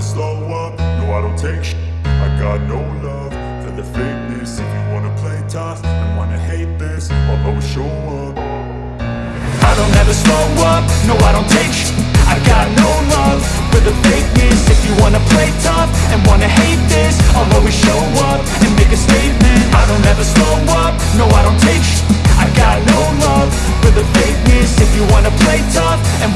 never slow up, no I don't take sh I got no love for the fakeness. If you wanna play tough and wanna hate this I'll always show up. I don't ever slow up, no I don't take sh I got no love for the fakeness. If you wanna play tough and wanna hate this I'll always show up and make a statement. I don't ever slow up, no I don't take sh I got no love for the fakeness. If you wanna play tough and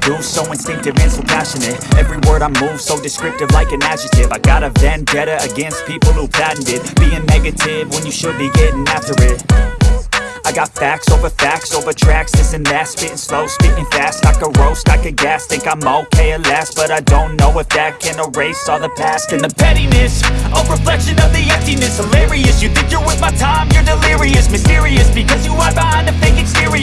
do so instinctive and so passionate. Every word I move so descriptive like an adjective. I got a vendetta against people who patented Being negative when you should be getting after it. I got facts over facts over tracks, this and that. Spitting slow, spitting fast, I could roast, I could gas. Think I'm okay at last, but I don't know if that can erase all the past. And the pettiness, a reflection of the emptiness. Hilarious, you think you're worth my time, you're delirious. Mysterious, because you hide behind a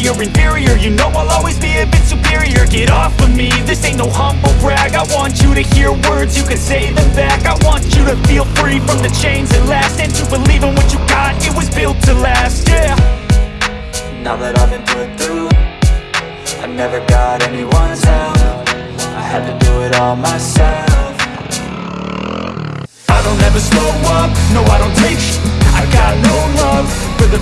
exterior Inferior, you know I'll always be a bit superior. Get off of me, this ain't no humble brag. I want you to hear words, you can say them back. I want you to feel free from the chains that last. And to believe in what you got, it was built to last, yeah. Now that I've been put through I never got anyone's help. I had to do it all myself. I don't ever slow up, no I don't take. I got no love for the